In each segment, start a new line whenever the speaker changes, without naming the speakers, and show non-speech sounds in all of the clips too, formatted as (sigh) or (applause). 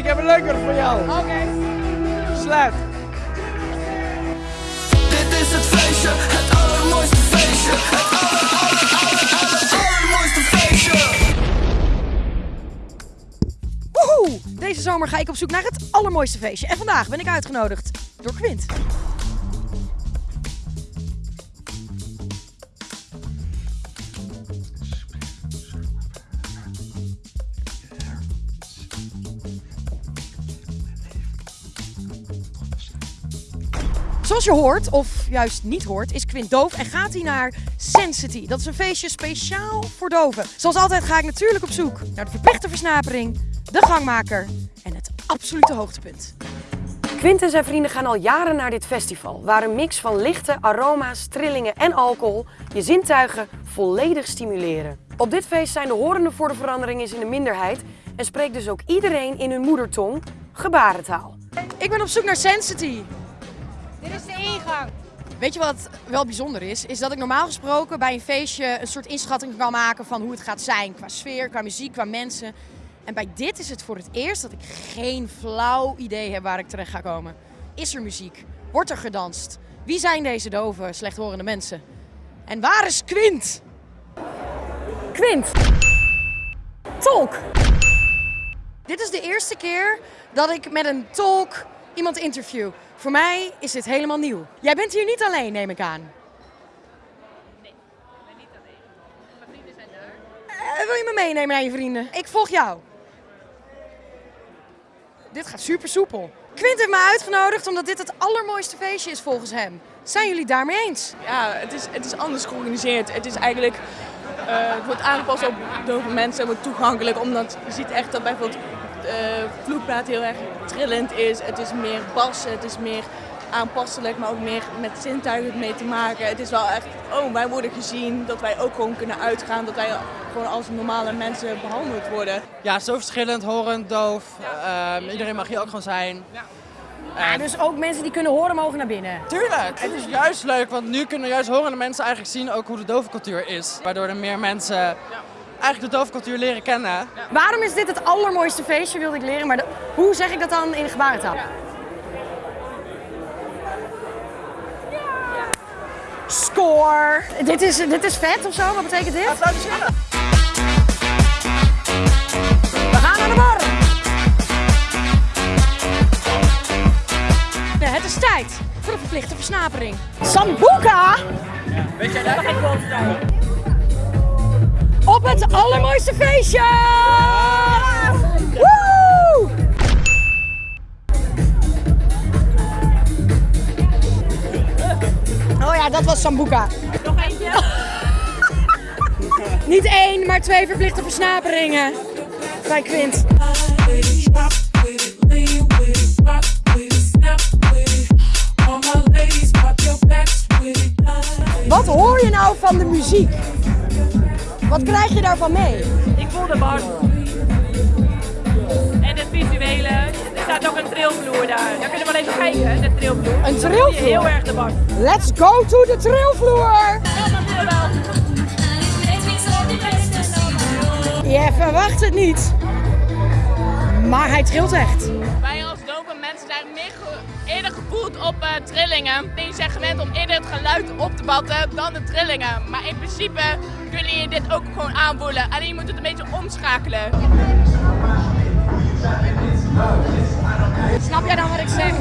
ik heb een leuker voor jou.
Oké.
Sluit.
Dit is het feestje, het allermooiste feestje. Het aller, aller, aller, aller, allermooiste feestje.
Woehoe! Deze zomer ga ik op zoek naar het allermooiste feestje. En vandaag ben ik uitgenodigd door Quint. Zoals je hoort, of juist niet hoort, is Quint doof en gaat hij naar Sensity. Dat is een feestje speciaal voor doven. Zoals altijd ga ik natuurlijk op zoek naar de verplichte versnapering, de gangmaker en het absolute hoogtepunt. Quint en zijn vrienden gaan al jaren naar dit festival, waar een mix van lichte aroma's, trillingen en alcohol je zintuigen volledig stimuleren. Op dit feest zijn de horenden voor de verandering is in de minderheid en spreekt dus ook iedereen in hun moedertong gebarentaal. Ik ben op zoek naar Sensity.
Dit is de ingang.
Weet je wat wel bijzonder is? Is dat ik normaal gesproken bij een feestje een soort inschatting kan maken van hoe het gaat zijn. Qua sfeer, qua muziek, qua mensen. En bij dit is het voor het eerst dat ik geen flauw idee heb waar ik terecht ga komen. Is er muziek? Wordt er gedanst? Wie zijn deze dove, slechthorende mensen? En waar is Quint? Quint! Tolk! Dit is de eerste keer dat ik met een tolk iemand interview. Voor mij is dit helemaal nieuw. Jij bent hier niet alleen, neem ik aan. Eh, wil je me meenemen naar je vrienden? Ik volg jou. Dit gaat super soepel. Quint heeft me uitgenodigd omdat dit het allermooiste feestje is volgens hem. Zijn jullie daarmee eens?
Ja, het is, het is anders georganiseerd. Het is eigenlijk, eh, het wordt aangepast op dove mensen, het wordt toegankelijk. Omdat je ziet echt dat bijvoorbeeld uh, vloekplaat heel erg trillend is. Het is meer bassen, het is meer aanpasselijk, maar ook meer met zintuigen mee te maken. Het is wel echt, oh wij worden gezien, dat wij ook gewoon kunnen uitgaan, dat wij gewoon als normale mensen behandeld worden.
Ja, zo verschillend, horend, doof. Ehm, iedereen mag hier ook gewoon zijn.
Ja, dus ook mensen die kunnen horen mogen naar binnen.
Tuurlijk, het is juist leuk, want nu kunnen juist horende mensen eigenlijk zien ook hoe de dovencultuur is. Waardoor er meer mensen eigenlijk de dovencultuur leren kennen.
Waarom is dit het allermooiste feestje, wilde ik leren. Maar de- hoe zeg ik dat dan in de gebarentaal? Score! Dit is, dit is vet of zo? Wat betekent dit? We gaan naar de bar! Ja, het is tijd voor de verplichte versnapering. Sambuca!
Weet jij dat?
Op het allermooiste feestje! Woe! Oh ja, dat was Sambuca.
Nog eentje? (laughs)
Niet één, maar twee verplichte versnaperingen. Bij Quint. Wat hoor je nou van de muziek? Wat krijg je daarvan mee?
Ik voel de bar. En het visuele. Er staat ook een trilvloer daar. Daar kunnen we wel even kijken, de trilvloer.
Een
Heel
trilvloer.
erg de bar.
Let's go to de trilvloer! Je verwacht het niet. Maar hij trilt echt.
Wij als dove mensen zijn meer eerder gevoeld op eh, trillingen. Die zijn gewend om eerder het geluid op te vatten dan de trillingen. Maar in principe kun je dit ook gewoon aanvoelen. Alleen je moet het een beetje omschakelen.
Snap jij dan wat ik zeg?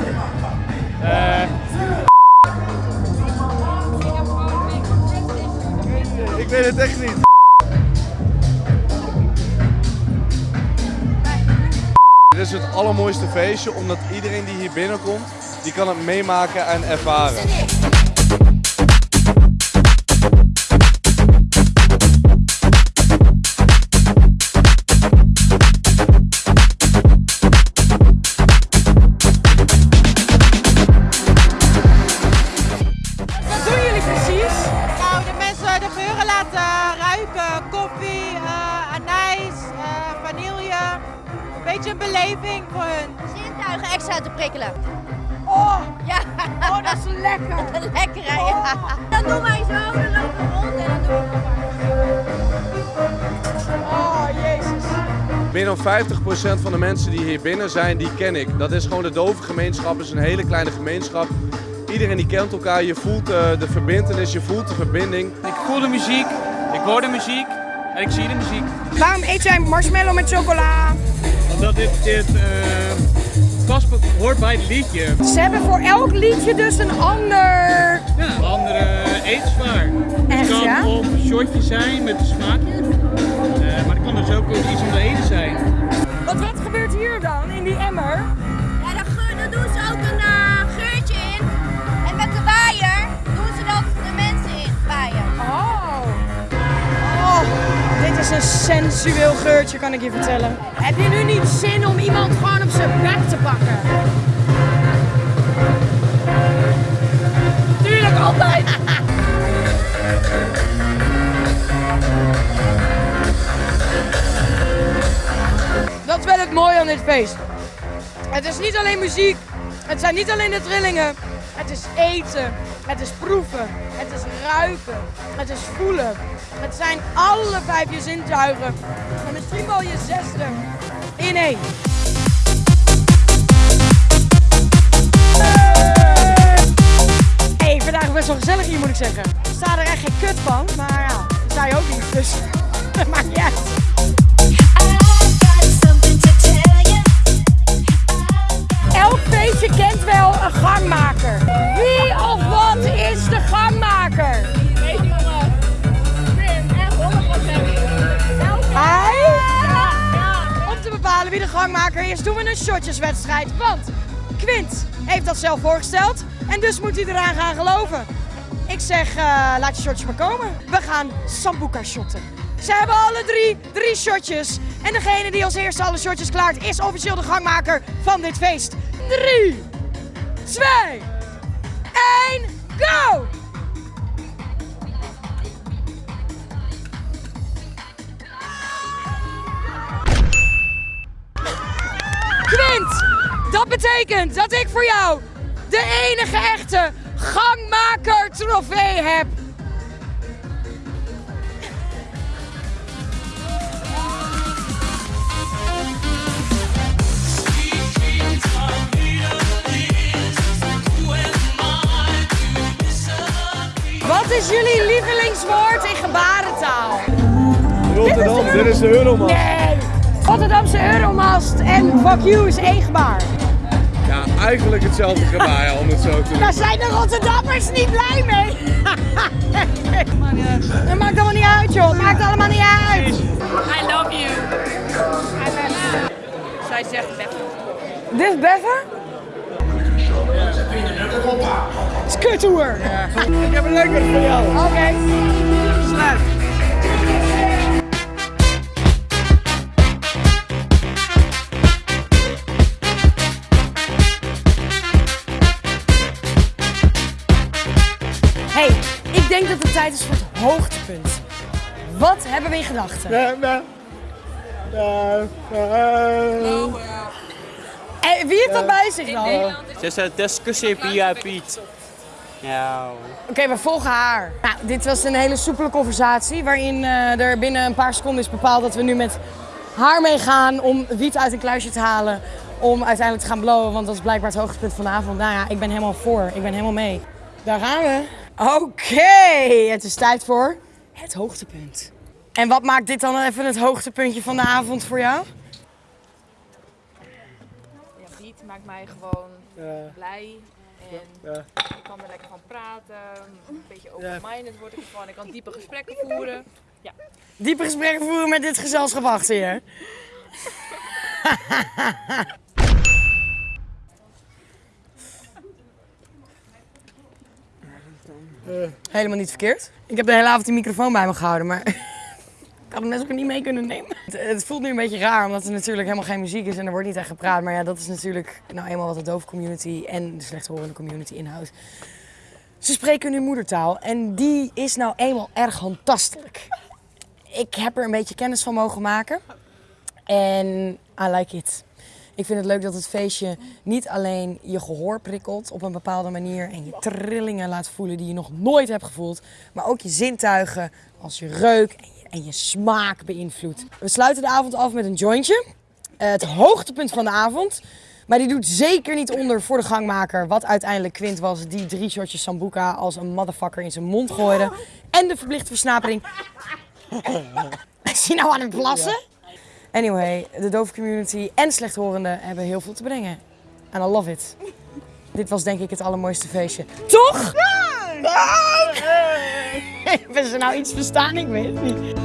Ik weet het echt niet. Is het allermooiste feestje, omdat iedereen die hier binnenkomt, die kan het meemaken en ervaren.
Beetje een beleving voor hun.
Zintuigen extra te prikkelen.
Oh,
Ja,
oh dat is lekker. (laughs)
lekker hè. Ja. Dan doen wij zo, dan lopen we rond en dan doen we
Oh, jezus.
meer dan 50% van de mensen die hier binnen zijn, die ken ik. Dat is gewoon de dove gemeenschap, het is een hele kleine gemeenschap. Iedereen die kent elkaar, je voelt eh, de verbindenis, je voelt de verbinding.
Ik voel de muziek, ik hoor de muziek en ik zie de muziek.
Waarom eet jij marshmallow met chocola?
Omdat dit, dit eh, past, hoort bij het liedje.
Ze hebben voor elk liedje dus een ander.
Ja, een andere eetsvaar.
Echt,
Het kan
ja?
of een shotje zijn met een smaakje, eh, maar het kan dus ook iets om te eten zijn.
Want wat gebeurt hier dan in die emmer? Is een sensueel geurtje, kan ik je vertellen. Heb je nu niet zin om iemand gewoon op zijn bek te pakken? Tuurlijk, altijd! (laughs) Dat is wel het mooie aan dit feest. Het is niet alleen muziek, het zijn niet alleen de trillingen. Het is eten, het is proeven, ruiken, het is voelen. Het zijn alle vijf je zintuigen. En misschien wel je zesde in één. Hey, vandaag best wel gezellig hier moet ik zeggen. Ik sta er echt geen kut van, maar ja, dat sta je ook niet. Dus (laughs) maakt niet. Elk feestje kent wel een gangmaker. Wie of wat is de de gangmaker is, doen we een shotjeswedstrijd. Want Quint heeft dat zelf voorgesteld en dus moet hij eraan gaan geloven. Ik zeg, laat je shotjes maar komen. We gaan Sambuca shotten. Ze hebben alle drie drie shotjes. En degene die als eerste alle shotjes klaart, is officieel de gangmaker van dit feest. 3, 2, 1, go! Betekent dat ik voor jou de enige echte gangmaker trofee heb. Wat is jullie lievelingswoord in gebarentaal?
Rotterdam, dit is de Euromast.
Nee! Rotterdamse Euromast en fuck you is één gebaar.
Ja, eigenlijk hetzelfde gebaar ja, om het zo te doen.
Daar zijn de Rotterdammers niet blij mee. (laughs) Dat maakt allemaal niet uit, joh. Het maakt allemaal niet uit.
I love you. Zij zegt Bef.
Dit is is kuttoer.
Ik heb een lekker voor jou.
Oké.
Sluit.
Denk dat het tijd is voor het hoogtepunt. Wat hebben we in gedachten? Eh, wie heeft dat bij zich dan? Oké,
Ze zei discussie via Piet. Ja.
we volgen haar. Nou, dit was een hele soepele conversatie waarin eh, er binnen een paar seconden is bepaald dat we nu met haar meegaan om wiet uit een kluisje te halen. Om uiteindelijk te gaan blowen, want dat is blijkbaar het hoogtepunt van de avond. Nou ja, ik ben helemaal voor. Ik ben helemaal mee. Daar gaan we. Oké, het is tijd voor het hoogtepunt. En wat maakt dit dan even het hoogtepuntje van de avond voor jou?
Ja, beat maakt mij gewoon blij. En ik kan er lekker van praten. Een beetje open-minded word ik ervan. Ik kan diepe gesprekken voeren.
Diepe gesprekken voeren met dit gezelschap achter je. (laughs) Helemaal niet verkeerd. Ik heb de hele avond die microfoon bij me gehouden, maar (laughs) ik had hem net ook niet mee kunnen nemen. Het, het voelt nu een beetje raar, omdat er natuurlijk helemaal geen muziek is en er wordt niet echt gepraat. Maar ja, dat is natuurlijk nou eenmaal wat de dove community en de slechthorende community inhoudt. Ze spreken hun moedertaal en die is nou eenmaal erg handtastelijk. Ik heb er een beetje kennis van mogen maken en I like it. Ik vind het leuk dat het feestje niet alleen je gehoor prikkelt op een bepaalde manier en je trillingen laat voelen die je nog nooit hebt gevoeld, maar ook je zintuigen als je reuk en je smaak beïnvloedt. We sluiten de avond af met een jointje. Eh, het hoogtepunt van de avond. Maar die doet zeker niet onder voor de gangmaker. Wat uiteindelijk Quint was die drie shotjes Sambuca als een motherfucker in zijn mond gooide. En de verplichte versnapering. (laughs) Is hij nou aan het plassen? Anyway, de dove community en slechthorenden hebben heel veel te brengen. En I love it. Dit was denk ik het allermooiste feestje. Toch? Hebben ze (laughs) nou iets verstaan? Ik weet het niet.